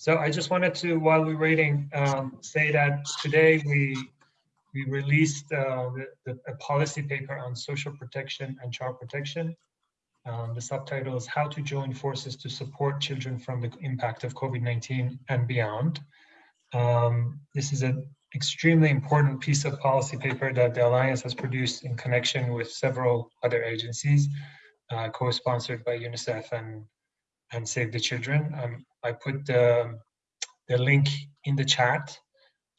So I just wanted to, while we're waiting, um, say that today we we released uh, the, the, a policy paper on social protection and child protection. Um, the subtitle is How to Join Forces to Support Children from the Impact of COVID-19 and Beyond. Um, this is an extremely important piece of policy paper that the Alliance has produced in connection with several other agencies, uh, co-sponsored by UNICEF and, and Save the Children. Um, I put the, the link in the chat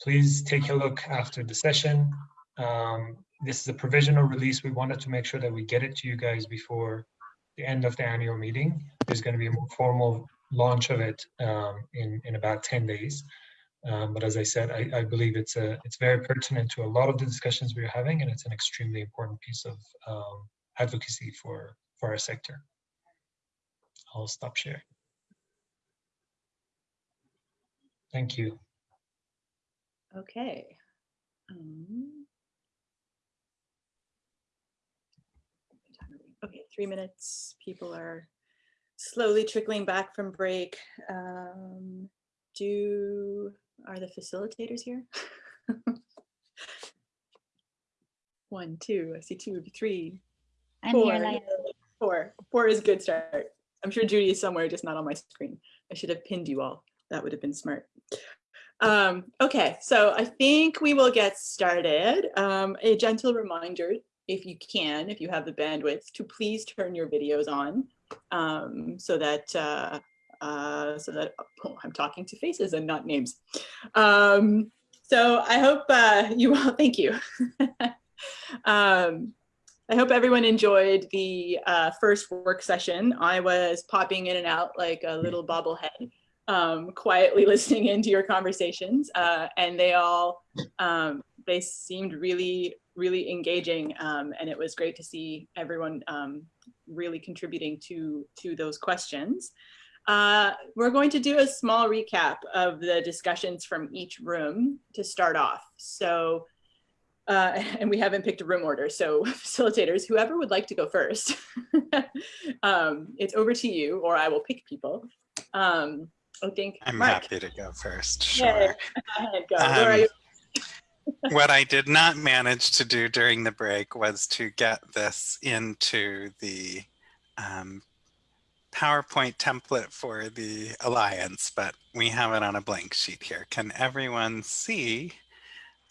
please take a look after the session. Um, this is a provisional release. We wanted to make sure that we get it to you guys before the end of the annual meeting. There's going to be a more formal launch of it um, in, in about 10 days. Um, but as I said, I, I, believe it's a it's very pertinent to a lot of the discussions we're having, and it's an extremely important piece of um, advocacy for for our sector. I'll stop sharing. Thank you. Okay. Um, okay, three minutes. People are slowly trickling back from break. Um, do, are the facilitators here? One, two, I see two, three, I'm four, here, four. Four is a good start. I'm sure Judy is somewhere, just not on my screen. I should have pinned you all. That would have been smart. Um, okay, so I think we will get started. Um, a gentle reminder, if you can, if you have the bandwidth, to please turn your videos on um, so that uh, uh, so that oh, I'm talking to faces and not names. Um, so I hope uh, you all, thank you. I hope everyone enjoyed the uh, first work session. I was popping in and out like a little bobblehead um, quietly listening into your conversations, uh, and they all um, they seemed really really engaging, um, and it was great to see everyone um, really contributing to to those questions. Uh, we're going to do a small recap of the discussions from each room to start off. So. Uh, and we haven't picked a room order. So facilitators, whoever would like to go first, um, it's over to you or I will pick people. Um, I think I'm Mark. happy to go first. Sure. Yeah. Um, what I did not manage to do during the break was to get this into the um, PowerPoint template for the Alliance, but we have it on a blank sheet here. Can everyone see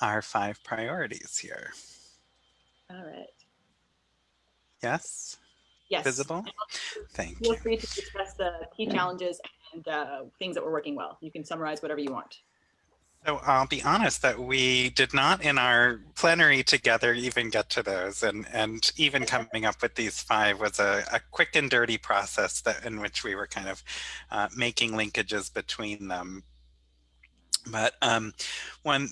our five priorities here? All right. Yes? Yes. Visible? Thank Feel you. free to discuss the key challenges and uh, things that were working well. You can summarize whatever you want. So I'll be honest that we did not in our plenary together even get to those and, and even coming up with these five was a, a quick and dirty process that in which we were kind of uh, making linkages between them. But um, one,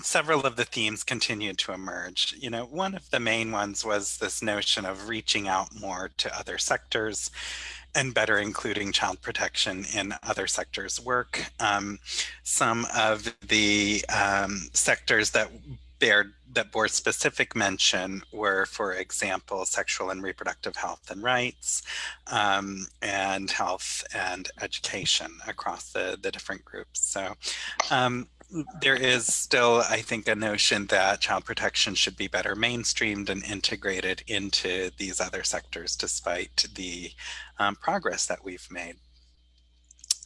several of the themes continued to emerge. You know, one of the main ones was this notion of reaching out more to other sectors and better including child protection in other sectors work. Um, some of the um, sectors that bear that bore specific mention were, for example, sexual and reproductive health and rights, um, and health and education across the, the different groups. So um, there is still, I think, a notion that child protection should be better mainstreamed and integrated into these other sectors, despite the um, progress that we've made.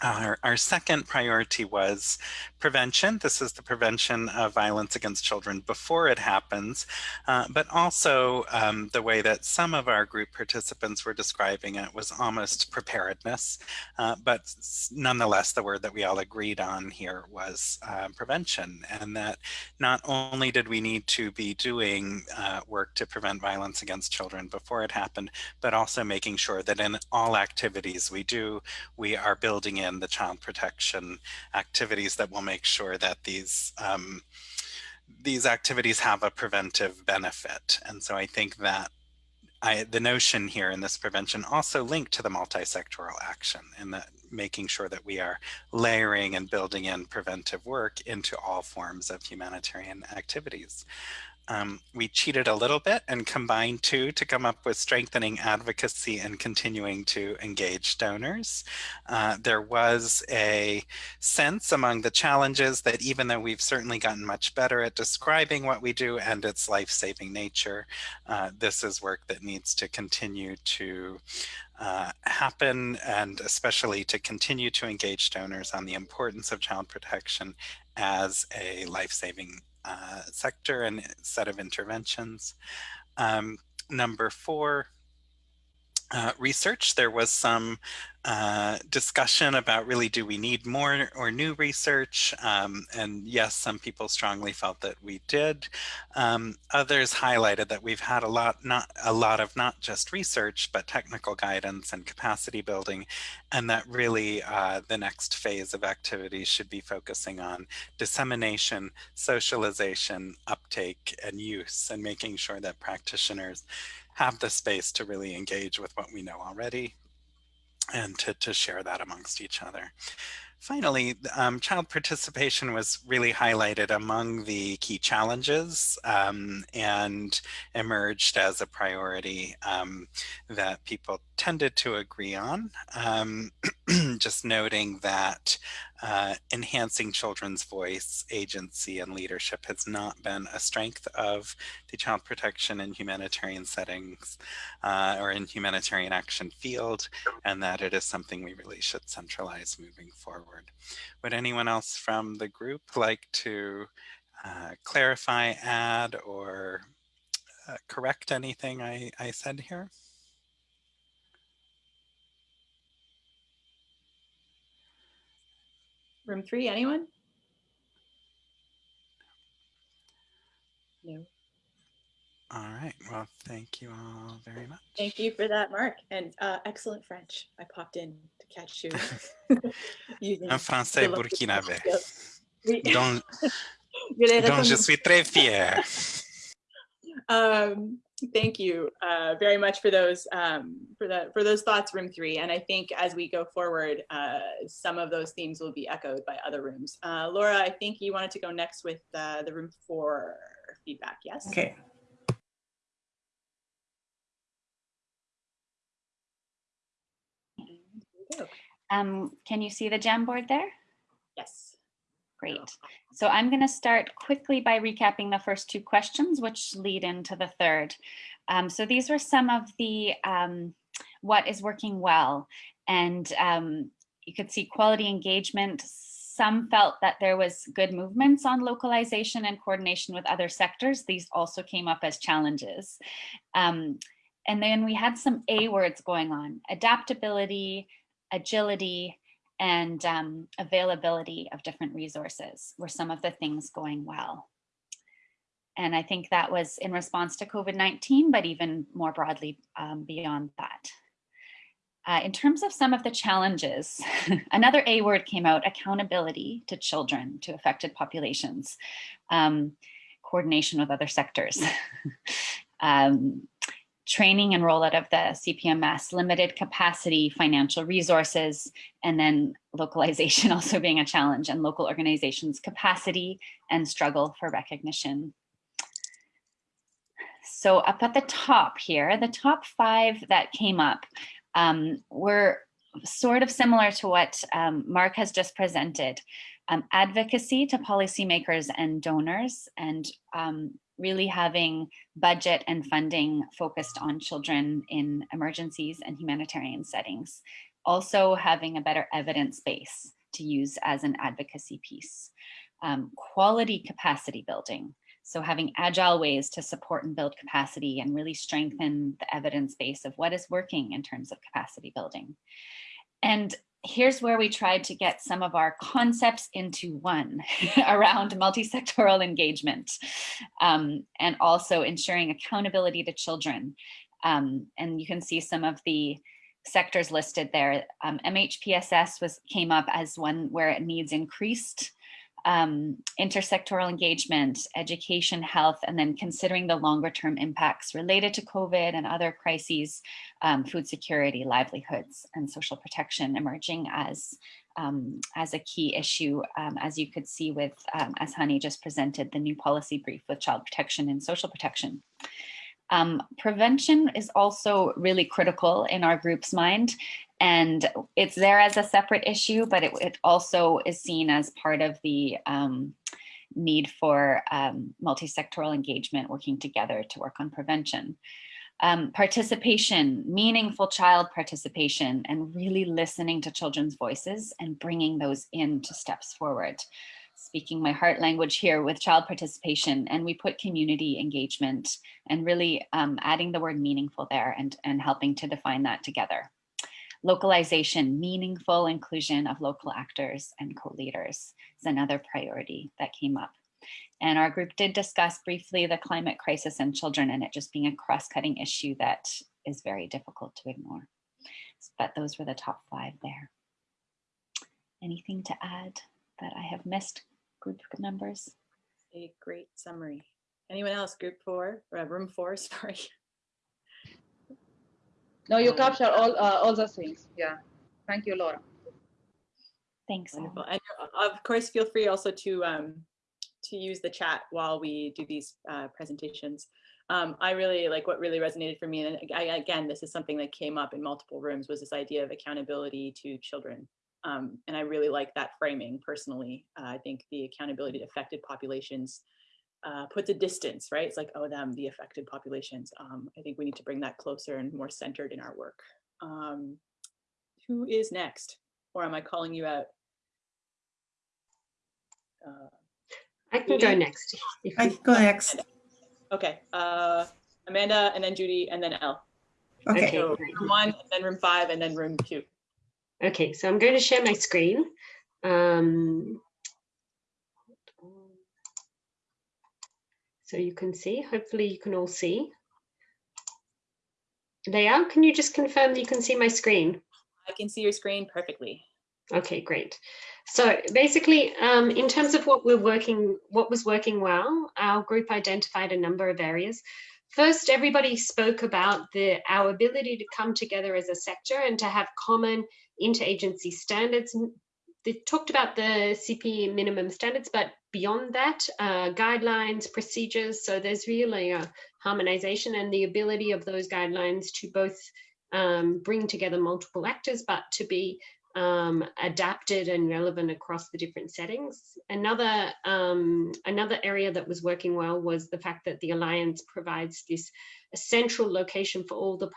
Our, our, second priority was prevention. This is the prevention of violence against children before it happens, uh, but also um, the way that some of our group participants were describing it was almost preparedness. Uh, but nonetheless, the word that we all agreed on here was uh, prevention, and that not only did we need to be doing uh, work to prevent violence against children before it happened, but also making sure that in all activities we do, we are building in the child protection activities that will make sure that these um, these activities have a preventive benefit. And so I think that I, the notion here in this prevention also linked to the multi-sectoral action and that making sure that we are layering and building in preventive work into all forms of humanitarian activities. Um, we cheated a little bit and combined two to come up with strengthening advocacy and continuing to engage donors. Uh, there was a sense among the challenges that even though we've certainly gotten much better at describing what we do and its life-saving nature, uh, this is work that needs to continue to uh, happen and especially to continue to engage donors on the importance of child protection as a life-saving uh, sector and set of interventions. Um, number four, uh, research. There was some uh, discussion about really do we need more or new research? Um, and yes, some people strongly felt that we did. Um, others highlighted that we've had a lot, not a lot of not just research, but technical guidance and capacity building, and that really uh, the next phase of activities should be focusing on dissemination, socialization, uptake, and use, and making sure that practitioners have the space to really engage with what we know already and to, to share that amongst each other. Finally, um, child participation was really highlighted among the key challenges um, and emerged as a priority um, that people tended to agree on. Um, just noting that uh, enhancing children's voice, agency, and leadership has not been a strength of the child protection in humanitarian settings uh, or in humanitarian action field, and that it is something we really should centralize moving forward. Would anyone else from the group like to uh, clarify, add, or uh, correct anything I, I said here? Room three, anyone? No. All right. Well, thank you all very much. Thank you for that, Mark. And uh, excellent French. I popped in to catch you. Un français burkinabé. Oui. dont, dont je suis très fier. Um, thank you uh, very much for those um, for that for those thoughts, room three. And I think as we go forward, uh, some of those themes will be echoed by other rooms. Uh, Laura, I think you wanted to go next with uh, the room four feedback. Yes. Okay. Here we go. Um, can you see the Jamboard there? Yes. Great. So I'm going to start quickly by recapping the first two questions, which lead into the third. Um, so these were some of the um, what is working well. And um, you could see quality engagement. Some felt that there was good movements on localization and coordination with other sectors. These also came up as challenges. Um, and then we had some A words going on, adaptability, agility, and um, availability of different resources were some of the things going well. And I think that was in response to COVID-19, but even more broadly um, beyond that. Uh, in terms of some of the challenges, another A word came out, accountability to children, to affected populations, um, coordination with other sectors. um, training and rollout of the CPMS, limited capacity, financial resources, and then localization also being a challenge and local organizations capacity and struggle for recognition. So up at the top here, the top five that came up um, were sort of similar to what um, Mark has just presented. Um, advocacy to policymakers and donors and um, really having budget and funding focused on children in emergencies and humanitarian settings. Also having a better evidence base to use as an advocacy piece. Um, quality capacity building. So having agile ways to support and build capacity and really strengthen the evidence base of what is working in terms of capacity building. And here's where we tried to get some of our concepts into one around multi-sectoral engagement um, and also ensuring accountability to children. Um, and you can see some of the sectors listed there. Um, MHPSS was came up as one where it needs increased um, intersectoral engagement, education, health, and then considering the longer term impacts related to COVID and other crises, um, food security, livelihoods, and social protection emerging as, um, as a key issue, um, as you could see with, um, as Hani just presented, the new policy brief with child protection and social protection. Um, prevention is also really critical in our group's mind and it's there as a separate issue, but it, it also is seen as part of the um, need for um, multi-sectoral engagement working together to work on prevention. Um, participation, meaningful child participation, and really listening to children's voices and bringing those into steps forward speaking my heart language here with child participation and we put community engagement and really um, adding the word meaningful there and, and helping to define that together. Localization, meaningful inclusion of local actors and co-leaders is another priority that came up. And our group did discuss briefly the climate crisis and children and it just being a cross-cutting issue that is very difficult to ignore. But those were the top five there. Anything to add that I have missed? group members. A great summary. Anyone else? Group four, uh, room four, sorry. No, you capture all uh, all the things. Yeah. Thank you, Laura. Thanks. Wonderful. And uh, of course, feel free also to um, to use the chat while we do these uh, presentations. Um, I really like what really resonated for me. And I, again, this is something that came up in multiple rooms was this idea of accountability to children um, and I really like that framing personally. Uh, I think the accountability to affected populations uh, puts a distance, right? It's like, oh, them, the affected populations. Um, I think we need to bring that closer and more centered in our work. Um, who is next? Or am I calling you out? Uh, I can Judy? go next. I can go next. Okay, uh, Amanda, and then Judy, and then Elle. Okay. So room one, and then room five, and then room two. Okay, so I'm going to share my screen. Um, so you can see, hopefully you can all see. Leah, can you just confirm that you can see my screen? I can see your screen perfectly. Okay, great. So basically, um, in terms of what we're working, what was working well, our group identified a number of areas. First, everybody spoke about the, our ability to come together as a sector and to have common interagency standards. They talked about the CP minimum standards, but beyond that, uh, guidelines, procedures. So there's really a harmonization and the ability of those guidelines to both um, bring together multiple actors, but to be um, adapted and relevant across the different settings. Another, um, another area that was working well was the fact that the Alliance provides this central location for all the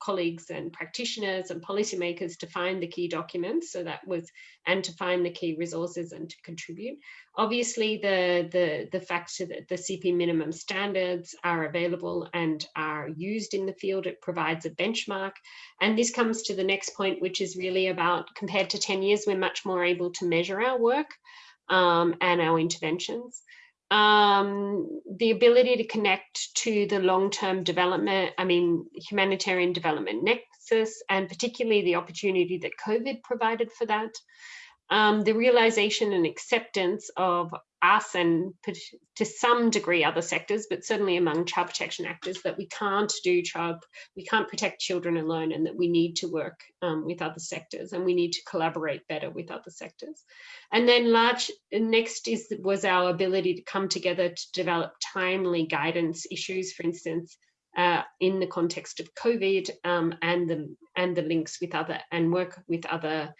colleagues and practitioners and policymakers to find the key documents so that was and to find the key resources and to contribute. Obviously the the the fact that the cp minimum standards are available and are used in the field it provides a benchmark. And this comes to the next point which is really about compared to 10 years we're much more able to measure our work um, and our interventions um, the ability to connect to the long-term development, I mean, humanitarian development nexus, and particularly the opportunity that COVID provided for that. Um, the realization and acceptance of us and to some degree other sectors, but certainly among child protection actors, that we can't do child, we can't protect children alone and that we need to work um, with other sectors and we need to collaborate better with other sectors. And then large, next is was our ability to come together to develop timely guidance issues, for instance, uh, in the context of COVID um, and the and the links with other and work with other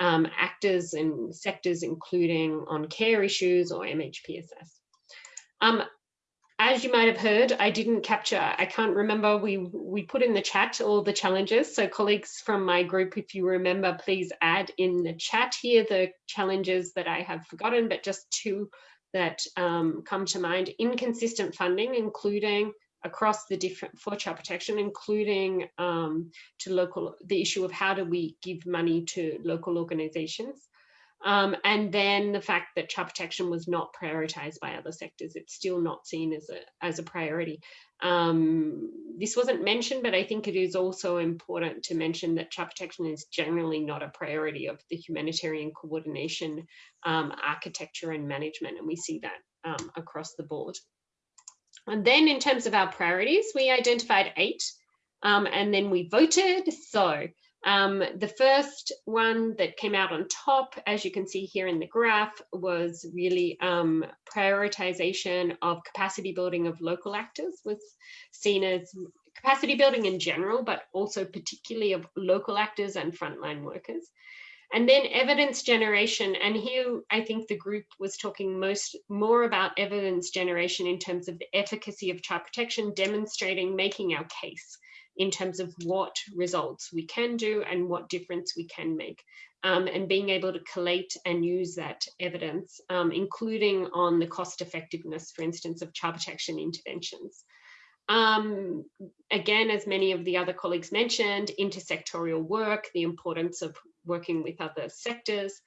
um, actors and sectors, including on care issues or MHPSS. Um, as you might have heard, I didn't capture, I can't remember, we, we put in the chat all the challenges. So colleagues from my group, if you remember, please add in the chat here the challenges that I have forgotten, but just two that um, come to mind. Inconsistent funding, including across the different for child protection, including um, to local, the issue of how do we give money to local organizations. Um, and then the fact that child protection was not prioritized by other sectors, it's still not seen as a, as a priority. Um, this wasn't mentioned, but I think it is also important to mention that child protection is generally not a priority of the humanitarian coordination, um, architecture and management, and we see that um, across the board. And then in terms of our priorities, we identified eight um, and then we voted. So um, the first one that came out on top, as you can see here in the graph, was really um, prioritization of capacity building of local actors was seen as capacity building in general, but also particularly of local actors and frontline workers. And then evidence generation, and here I think the group was talking most more about evidence generation in terms of the efficacy of child protection, demonstrating, making our case in terms of what results we can do and what difference we can make. Um, and being able to collate and use that evidence, um, including on the cost effectiveness, for instance, of child protection interventions. Um, again, as many of the other colleagues mentioned, intersectorial work, the importance of working with other sectors,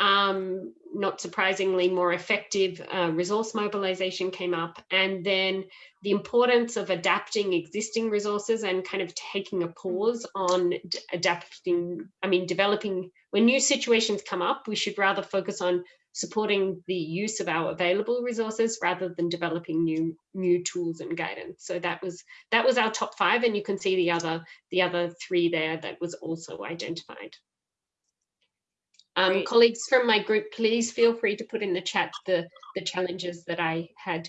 um, not surprisingly, more effective uh, resource mobilization came up. And then the importance of adapting existing resources and kind of taking a pause on adapting, I mean, developing, when new situations come up, we should rather focus on supporting the use of our available resources rather than developing new new tools and guidance. So that was that was our top five, and you can see the other the other three there that was also identified. Um, colleagues from my group, please feel free to put in the chat the, the challenges that I had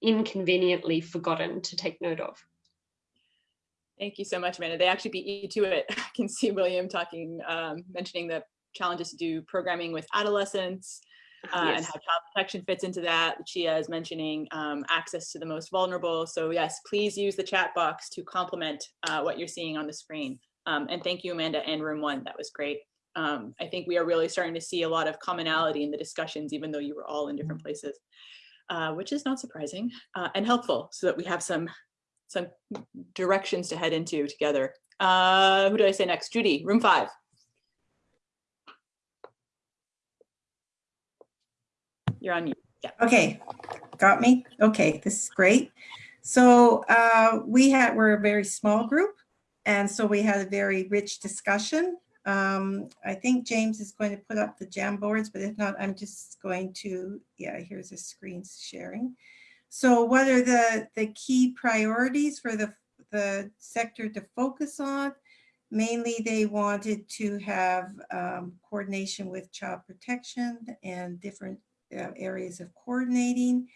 inconveniently forgotten to take note of. Thank you so much, Amanda. They actually beat you to it. I can see William talking, um, mentioning the challenges to do programming with adolescents uh, yes. and how child protection fits into that. Chia is mentioning um, access to the most vulnerable. So yes, please use the chat box to complement uh, what you're seeing on the screen. Um, and thank you, Amanda and Room One. That was great um, I think we are really starting to see a lot of commonality in the discussions, even though you were all in different places, uh, which is not surprising uh, and helpful so that we have some some directions to head into together. Uh, who do I say next? Judy, room five. You're on mute. Yeah. Okay, got me. Okay, this is great. So uh, we had we're a very small group, and so we had a very rich discussion um, I think James is going to put up the Jamboards, but if not, I'm just going to, yeah, here's a screen sharing. So what are the, the key priorities for the, the sector to focus on? Mainly, they wanted to have um, coordination with child protection and different uh, areas of coordinating.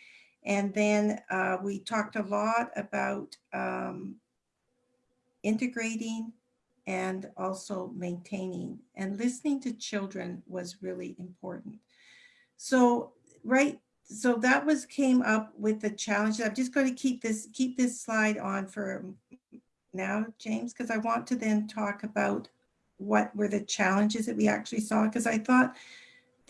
And then uh, we talked a lot about um, integrating and also maintaining and listening to children was really important. So, right, so that was came up with the challenge. I'm just going to keep this keep this slide on for now, James, because I want to then talk about what were the challenges that we actually saw, because I thought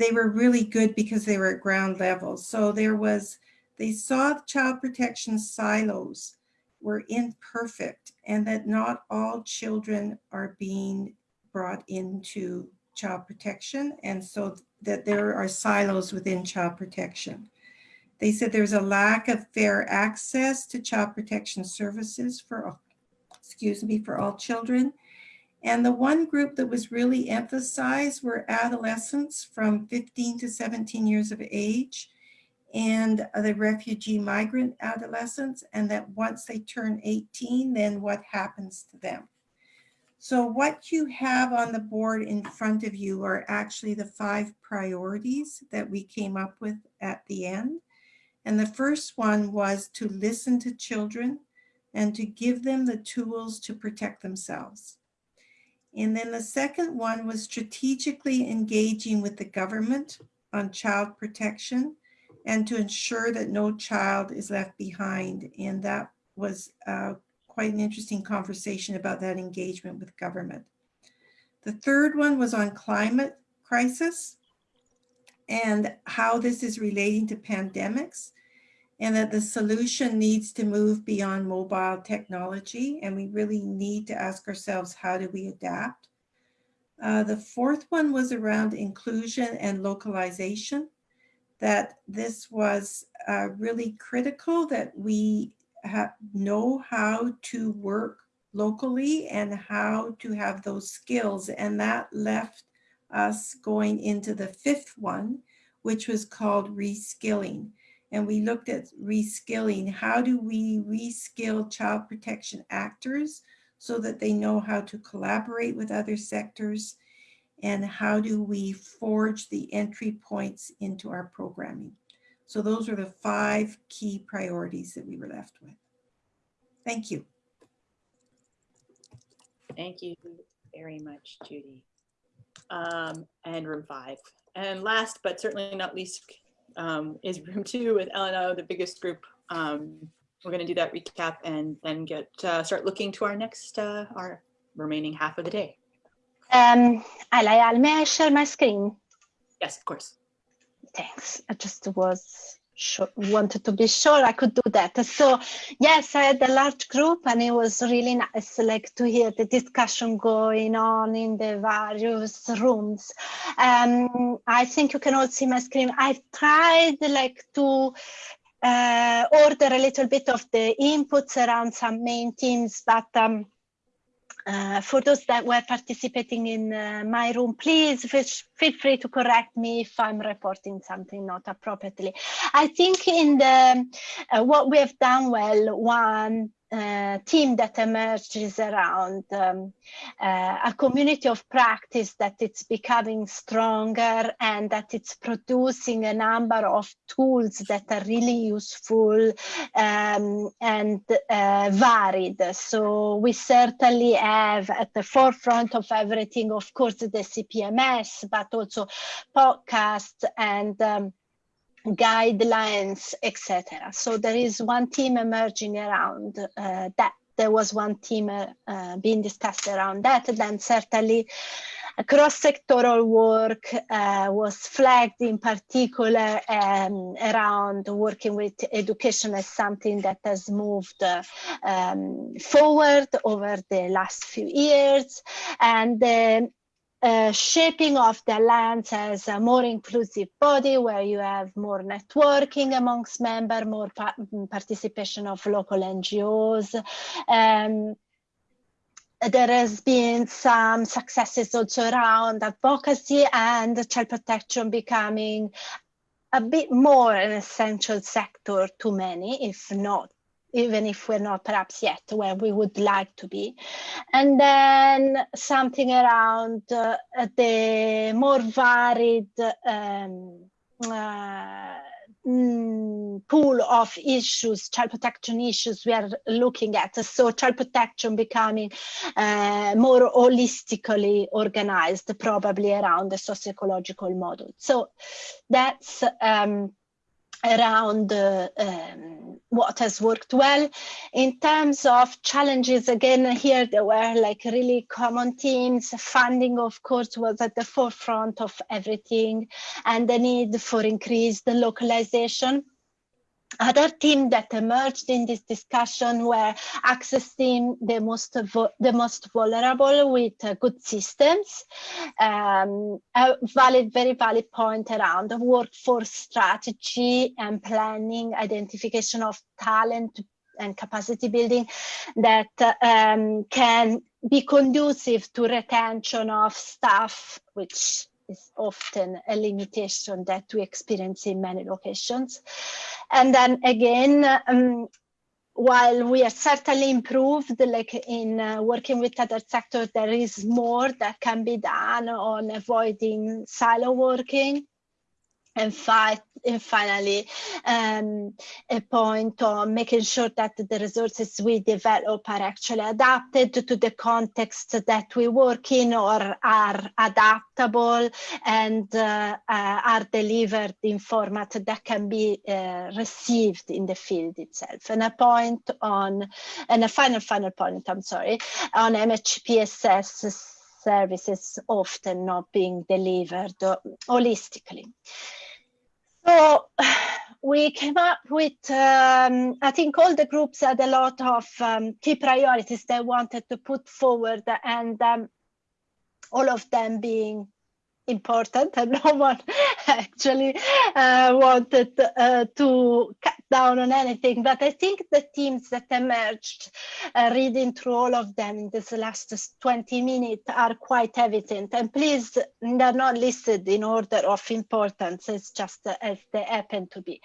they were really good because they were at ground level. So there was, they saw child protection silos were imperfect and that not all children are being brought into child protection and so that there are silos within child protection. They said there's a lack of fair access to child protection services for, excuse me, for all children. And the one group that was really emphasized were adolescents from 15 to 17 years of age and the refugee migrant adolescents, and that once they turn 18, then what happens to them. So what you have on the board in front of you are actually the five priorities that we came up with at the end. And the first one was to listen to children and to give them the tools to protect themselves. And then the second one was strategically engaging with the government on child protection and to ensure that no child is left behind. And that was uh, quite an interesting conversation about that engagement with government. The third one was on climate crisis and how this is relating to pandemics and that the solution needs to move beyond mobile technology and we really need to ask ourselves how do we adapt Uh, the fourth one was around inclusion and localization, that this was uh, really critical that we know how to work locally and how to have those skills. And that left us going into the fifth one, which was called reskilling. And we looked at reskilling. How do we reskill child protection actors so that they know how to collaborate with other sectors? And how do we forge the entry points into our programming? So those are the five key priorities that we were left with. Thank you. Thank you very much, Judy. Um, and room five. And last, but certainly not least, um, is room two with LNO, the biggest group. Um, we're going to do that recap and then get uh, start looking to our next, uh, our remaining half of the day. Um, Alayal, may I share my screen? Yes, of course. Thanks. I just was sure, wanted to be sure I could do that. So yes, I had a large group and it was really nice like to hear the discussion going on in the various rooms. Um, I think you can all see my screen. I've tried like to uh, order a little bit of the inputs around some main themes, but um, uh, for those that were participating in uh, my room, please feel free to correct me if I'm reporting something not appropriately. I think in the uh, what we have done well, one uh, team that emerges around um, uh, a community of practice that it's becoming stronger and that it's producing a number of tools that are really useful um, and uh, varied. So we certainly have at the forefront of everything, of course, the CPMS, but also podcasts and um, guidelines, etc. So there is one team emerging around uh, that. There was one team uh, being discussed around that. Then certainly cross-sectoral work uh, was flagged in particular um, around working with education as something that has moved uh, um, forward over the last few years. And um, shaping of the alliance as a more inclusive body where you have more networking amongst members, more pa participation of local NGOs. Um, there has been some successes also around advocacy and child protection becoming a bit more an essential sector to many, if not even if we're not perhaps yet where we would like to be. And then something around uh, the more varied um, uh, mm, pool of issues, child protection issues we are looking at. So child protection becoming uh, more holistically organized, probably around the socio-ecological model. So that's um, around uh, um, what has worked well. In terms of challenges, again, here there were like really common themes. Funding, of course, was at the forefront of everything and the need for increased localization other themes that emerged in this discussion were accessing the most the most vulnerable with uh, good systems, um, a valid, very valid point around workforce strategy and planning, identification of talent and capacity building that um, can be conducive to retention of staff, which is often a limitation that we experience in many locations. And then again, um, while we are certainly improved, like in uh, working with other sectors, there is more that can be done on avoiding silo working and and finally um, a point on making sure that the resources we develop are actually adapted to the context that we work in or are adaptable and uh, uh, are delivered in format that can be uh, received in the field itself. And a point on and a final final point i'm sorry on mhpss services often not being delivered holistically. So we came up with, um, I think all the groups had a lot of um, key priorities they wanted to put forward and um, all of them being important and no one actually uh, wanted uh, to down on anything. But I think the themes that emerged uh, reading through all of them in this last 20 minutes are quite evident. And please, they're not listed in order of importance, it's just as they happen to be.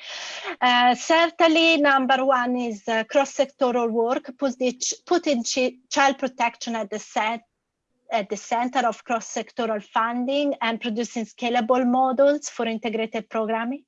Uh, certainly, number one is uh, cross-sectoral work, put putting child protection at the set at the center of cross-sectoral funding and producing scalable models for integrated programming.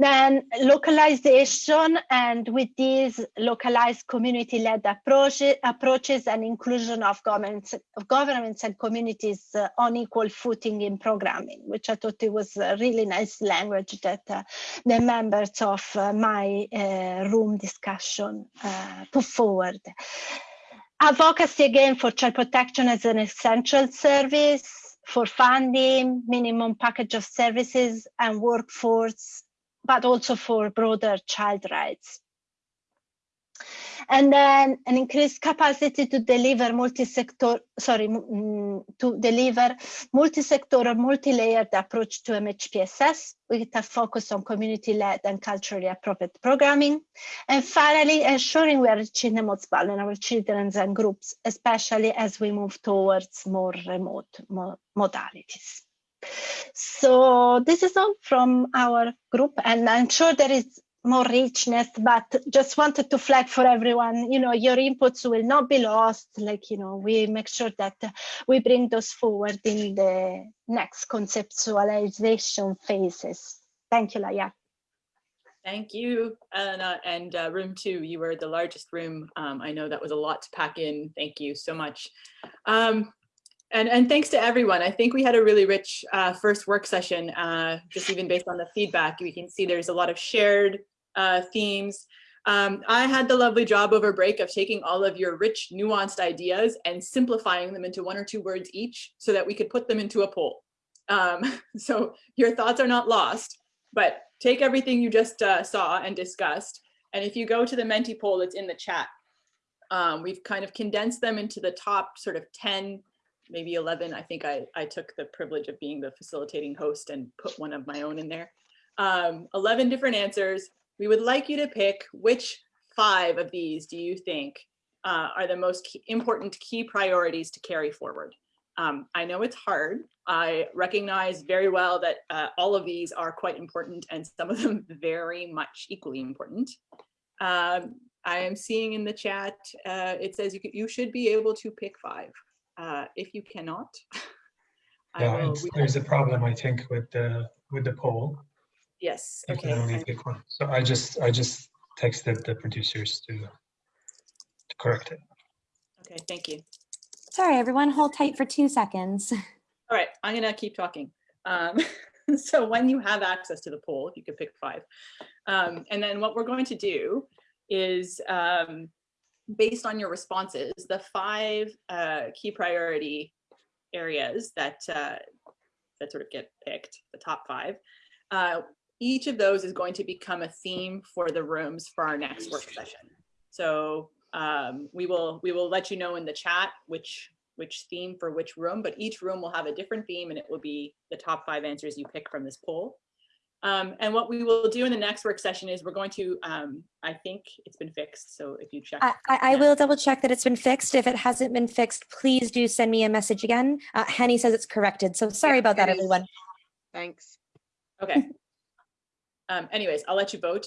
Then localization and with these localized community-led approaches, approaches and inclusion of governments, of governments and communities uh, on equal footing in programming, which I thought it was a really nice language that uh, the members of uh, my uh, room discussion uh, put forward. Advocacy again for child protection as an essential service for funding, minimum package of services and workforce, but also for broader child rights and then an increased capacity to deliver multi-sector, sorry, to deliver multi-sectoral, multi-layered approach to MHPSS with a focus on community-led and culturally appropriate programming. And finally, ensuring we are reaching the most vulnerable children and groups, especially as we move towards more remote modalities. So this is all from our group, and I'm sure there is more richness, but just wanted to flag for everyone, you know, your inputs will not be lost. Like, you know, we make sure that we bring those forward in the next conceptualization phases. Thank you, Laya. Thank you, Anna. And uh, room two, you were the largest room. Um, I know that was a lot to pack in. Thank you so much. Um, and, and thanks to everyone. I think we had a really rich uh, first work session, uh, just even based on the feedback. We can see there's a lot of shared uh, themes. Um, I had the lovely job over break of taking all of your rich, nuanced ideas and simplifying them into one or two words each so that we could put them into a poll. Um, so your thoughts are not lost, but take everything you just uh, saw and discussed. And if you go to the Menti poll that's in the chat, um, we've kind of condensed them into the top sort of 10, maybe 11. I think I, I took the privilege of being the facilitating host and put one of my own in there. Um, 11 different answers we would like you to pick which five of these do you think uh, are the most key, important key priorities to carry forward. Um, I know it's hard. I recognize very well that uh, all of these are quite important and some of them very much equally important. Um, I am seeing in the chat, uh, it says you, you should be able to pick five. Uh, if you cannot, yeah, there's a problem, I think, with the with the poll. Yes. You can only pick one. So I just I just texted the producers to to correct it. Okay, thank you. Sorry, everyone, hold tight for two seconds. All right, I'm gonna keep talking. Um, so when you have access to the poll, you can pick five. Um, and then what we're going to do is um, based on your responses, the five uh, key priority areas that uh, that sort of get picked, the top five, uh, each of those is going to become a theme for the rooms for our next work session. So um, we will we will let you know in the chat which which theme for which room, but each room will have a different theme and it will be the top five answers you pick from this poll. Um, and what we will do in the next work session is we're going to, um, I think it's been fixed. So if you check. I, I will double check that it's been fixed. If it hasn't been fixed, please do send me a message again. Uh, Hani says it's corrected. So sorry about that, everyone. Thanks. Okay. Um, anyways, I'll let you vote.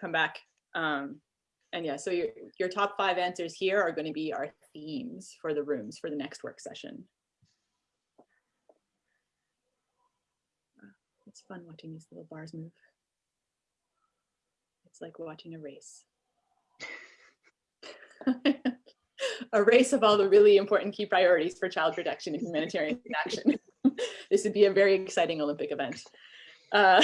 Come back. Um, and yeah, so your, your top five answers here are going to be our themes for the rooms for the next work session. It's fun watching these little bars move. It's like watching a race. a race of all the really important key priorities for child protection and humanitarian action. this would be a very exciting Olympic event. Uh,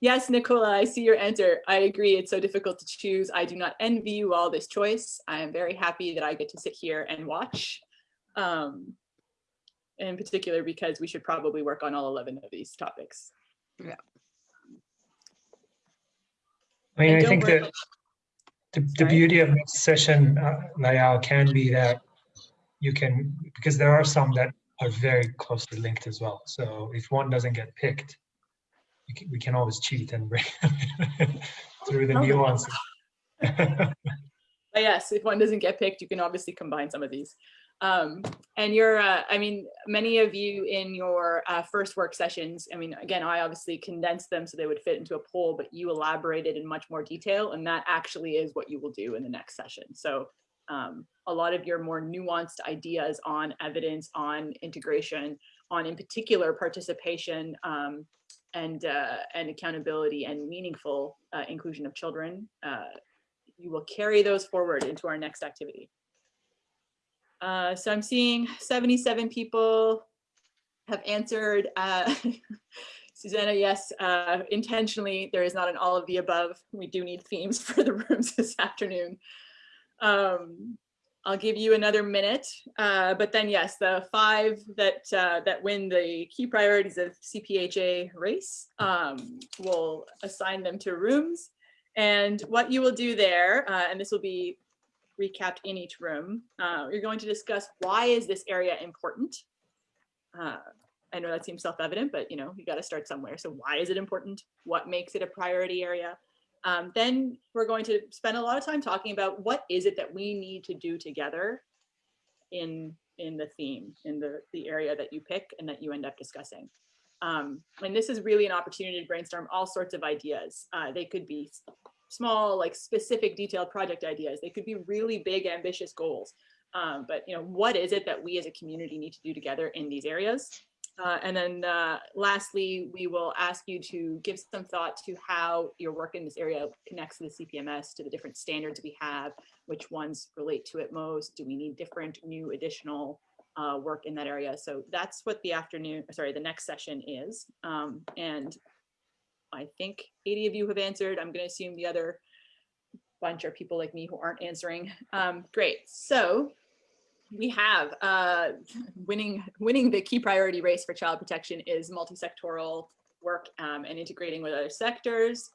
yes, Nicola, I see your answer. I agree. It's so difficult to choose. I do not envy you all this choice. I am very happy that I get to sit here and watch. Um, in particular, because we should probably work on all 11 of these topics. Yeah. I mean, I think that the, the beauty of this session, uh, Layal, can be that you can, because there are some that are very closely linked as well. So if one doesn't get picked, we can, we can always cheat and bring through the Okay. nuances. But yes, if one doesn't get picked, you can obviously combine some of these. Um, and you're, uh, I mean, many of you in your uh, first work sessions, I mean, again, I obviously condensed them so they would fit into a poll, but you elaborated in much more detail, and that actually is what you will do in the next session. So um, a lot of your more nuanced ideas on evidence, on integration, on in particular participation um, and, uh, and accountability and meaningful uh, inclusion of children, uh, you will carry those forward into our next activity. Uh, so I'm seeing 77 people have answered. Uh, Susanna, yes, uh, intentionally, there is not an all of the above. We do need themes for the rooms this afternoon. Um, I'll give you another minute, uh, but then yes, the five that uh, that win the key priorities of CPHA race, um, we'll assign them to rooms. And what you will do there, uh, and this will be recapped in each room, uh, you're going to discuss why is this area important? Uh, I know that seems self-evident, but you know, you got to start somewhere. So why is it important? What makes it a priority area? Um, then we're going to spend a lot of time talking about what is it that we need to do together in in the theme, in the, the area that you pick and that you end up discussing. Um, and this is really an opportunity to brainstorm all sorts of ideas. Uh, they could be small, like specific detailed project ideas. They could be really big, ambitious goals. Um, but you know, what is it that we as a community need to do together in these areas? Uh, and then uh, lastly, we will ask you to give some thought to how your work in this area connects to the CPMS, to the different standards we have, which ones relate to it most. Do we need different, new, additional uh, work in that area? So that's what the afternoon, sorry, the next session is. Um, and I think 80 of you have answered. I'm going to assume the other bunch are people like me who aren't answering. Um, great. So we have uh, winning winning the key priority race for child protection is multi-sectoral work um, and integrating with other sectors,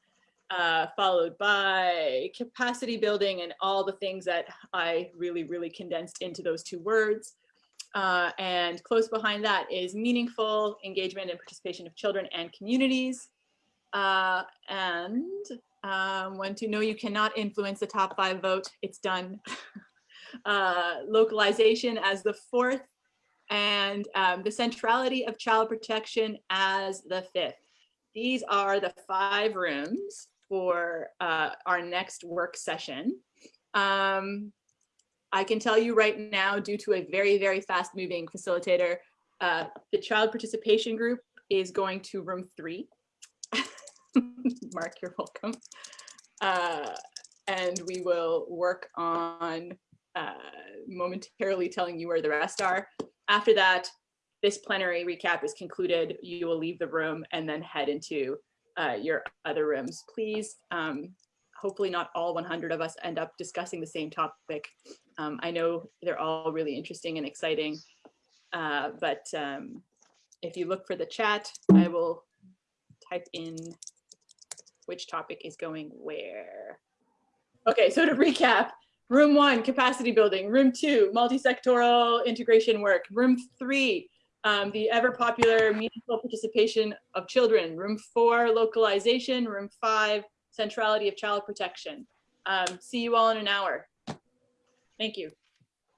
uh, followed by capacity building and all the things that I really, really condensed into those two words. Uh, and close behind that is meaningful engagement and participation of children and communities. Uh, and um, when to know you cannot influence the top five vote, it's done. uh, localization as the fourth, and um, the centrality of child protection as the fifth. These are the five rooms for uh, our next work session. Um, I can tell you right now, due to a very, very fast moving facilitator, uh, the child participation group is going to room three. Mark, you're welcome. Uh, and we will work on uh, momentarily telling you where the rest are. After that, this plenary recap is concluded. You will leave the room and then head into uh, your other rooms. Please, um, hopefully not all 100 of us end up discussing the same topic. Um, I know they're all really interesting and exciting, uh, but um, if you look for the chat, I will type in which topic is going where. Okay, so to recap, room one, capacity building, room two, multi-sectoral integration work, room three, um, the ever popular meaningful participation of children, room four, localization, room five, centrality of child protection. Um, see you all in an hour. Thank you.